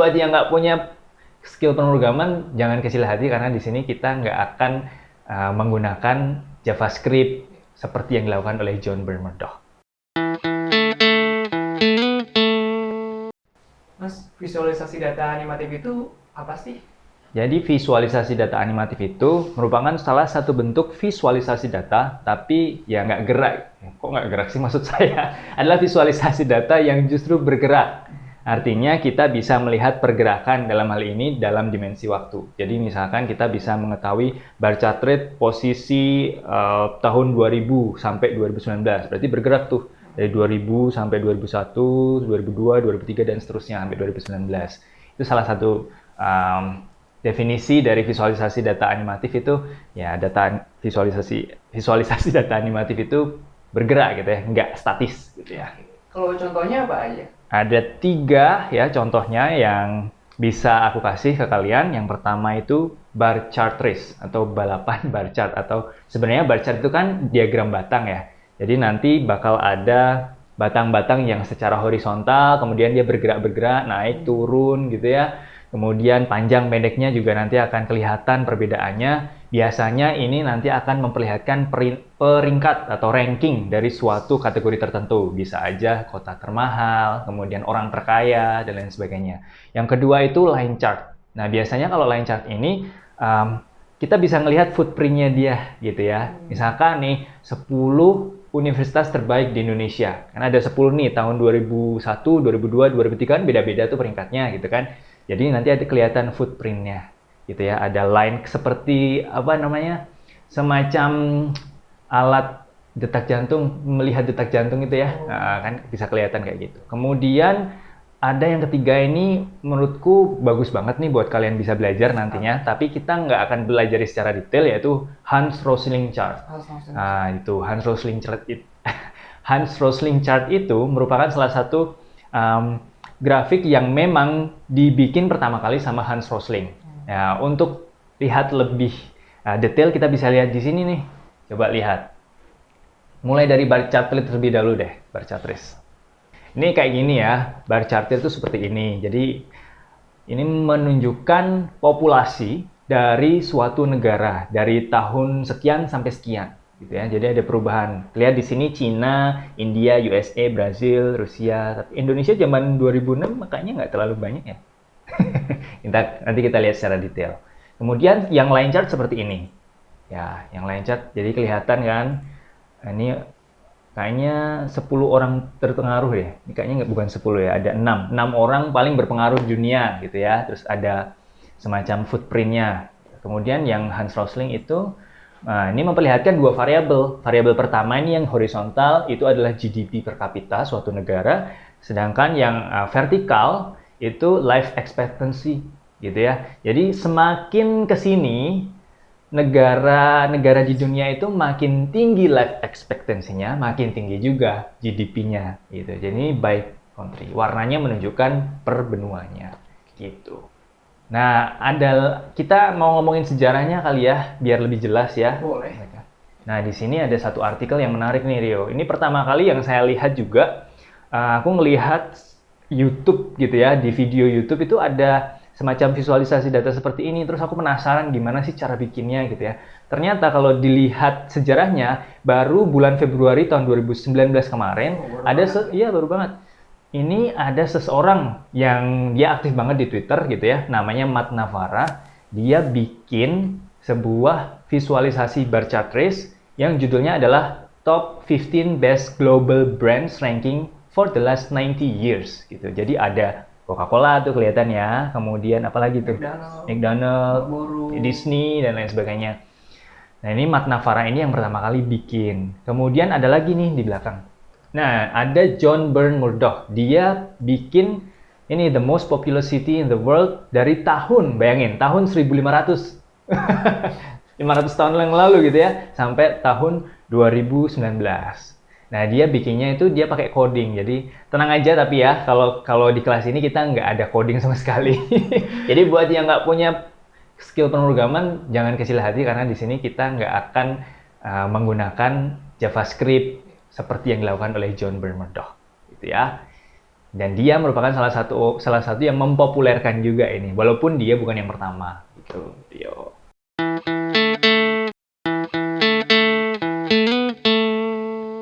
buat yang nggak punya skill pemrograman, jangan kecil hati karena di sini kita nggak akan uh, menggunakan JavaScript seperti yang dilakukan oleh John Bernard Mas, visualisasi data animatif itu apa sih? Jadi visualisasi data animatif itu merupakan salah satu bentuk visualisasi data, tapi ya nggak gerak. Kok nggak gerak sih maksud saya? Adalah visualisasi data yang justru bergerak. Artinya kita bisa melihat pergerakan dalam hal ini dalam dimensi waktu. Jadi misalkan kita bisa mengetahui bar chart rate posisi uh, tahun 2000 sampai 2019. Berarti bergerak tuh dari 2000 sampai 2001, 2002, 2003 dan seterusnya sampai 2019. Itu salah satu um, definisi dari visualisasi data animatif itu ya data visualisasi visualisasi data animatif itu bergerak gitu ya, nggak statis gitu ya. Kalau contohnya apa aja? Ada tiga ya contohnya yang bisa aku kasih ke kalian. Yang pertama itu bar chart race atau balapan bar chart atau sebenarnya bar chart itu kan diagram batang ya. Jadi nanti bakal ada batang-batang yang secara horizontal, kemudian dia bergerak-bergerak, naik, turun gitu ya Kemudian panjang pendeknya juga nanti akan kelihatan perbedaannya. Biasanya ini nanti akan memperlihatkan peringkat atau ranking dari suatu kategori tertentu. Bisa aja kota termahal, kemudian orang terkaya, dan lain sebagainya. Yang kedua itu line chart. Nah, biasanya kalau line chart ini um, kita bisa melihat footprintnya dia gitu ya. Misalkan nih 10 universitas terbaik di Indonesia. Karena ada 10 nih tahun 2001, 2002, 2003 kan beda-beda tuh peringkatnya gitu kan. Jadi nanti ada kelihatan footprintnya, gitu ya. Ada line seperti apa namanya, semacam alat detak jantung, melihat detak jantung itu ya, oh. nah, kan bisa kelihatan kayak gitu. Kemudian ada yang ketiga ini menurutku bagus banget nih buat kalian bisa belajar nantinya, tapi kita nggak akan belajar secara detail yaitu Hans Rosling chart. Nah itu Hans Rosling chart itu Hans Rosling chart itu merupakan salah satu um, grafik yang memang dibikin pertama kali sama Hans Rosling. Ya, untuk lihat lebih uh, detail kita bisa lihat di sini nih. Coba lihat. Mulai dari bar chart terlebih dahulu deh, bar chart Ini kayak gini ya, bar chart itu seperti ini. Jadi ini menunjukkan populasi dari suatu negara dari tahun sekian sampai sekian gitu ya. Jadi ada perubahan. Lihat di sini Cina, India, USA, Brazil, Rusia. Tapi Indonesia zaman 2006 makanya nggak terlalu banyak ya. Nanti kita lihat secara detail. Kemudian yang line chart seperti ini. Ya, yang line chart jadi kelihatan kan. Nah, ini kayaknya 10 orang terpengaruh ya. Ini kayaknya bukan 10 ya, ada 6. 6 orang paling berpengaruh dunia gitu ya. Terus ada semacam footprintnya. Kemudian yang Hans Rosling itu Nah, ini memperlihatkan dua variabel. Variabel pertama ini yang horizontal itu adalah GDP per kapita suatu negara, sedangkan yang uh, vertikal itu life expectancy gitu ya. Jadi semakin ke sini negara-negara di dunia itu makin tinggi life expectancy-nya, makin tinggi juga GDP-nya gitu. Jadi baik country. Warnanya menunjukkan per benuanya gitu. Nah, ada kita mau ngomongin sejarahnya kali ya, biar lebih jelas ya. Boleh. Nah, di sini ada satu artikel yang menarik nih Rio. Ini pertama kali yang saya lihat juga, uh, aku ngelihat YouTube gitu ya, di video YouTube itu ada semacam visualisasi data seperti ini. Terus aku penasaran gimana sih cara bikinnya gitu ya. Ternyata kalau dilihat sejarahnya, baru bulan Februari tahun 2019 kemarin, oh, ada, iya baru banget ini ada seseorang yang dia aktif banget di Twitter gitu ya, namanya Matt Navarra. Dia bikin sebuah visualisasi bar chart race yang judulnya adalah Top 15 Best Global Brands Ranking for the Last 90 Years gitu. Jadi ada Coca-Cola tuh kelihatan ya, kemudian apalagi tuh McDonald, McDonald Disney dan lain sebagainya. Nah ini Matt Navarra ini yang pertama kali bikin. Kemudian ada lagi nih di belakang Nah, ada John Byrne Murdoch. Dia bikin ini the most populous city in the world dari tahun, bayangin, tahun 1500. 500 tahun yang lalu gitu ya, sampai tahun 2019. Nah, dia bikinnya itu dia pakai coding. Jadi, tenang aja tapi ya, kalau kalau di kelas ini kita nggak ada coding sama sekali. Jadi, buat yang nggak punya skill pemrograman, jangan kecil hati karena di sini kita nggak akan uh, menggunakan JavaScript, seperti yang dilakukan oleh John Bernard gitu ya. Dan dia merupakan salah satu salah satu yang mempopulerkan juga ini, walaupun dia bukan yang pertama. Gitu. Yo.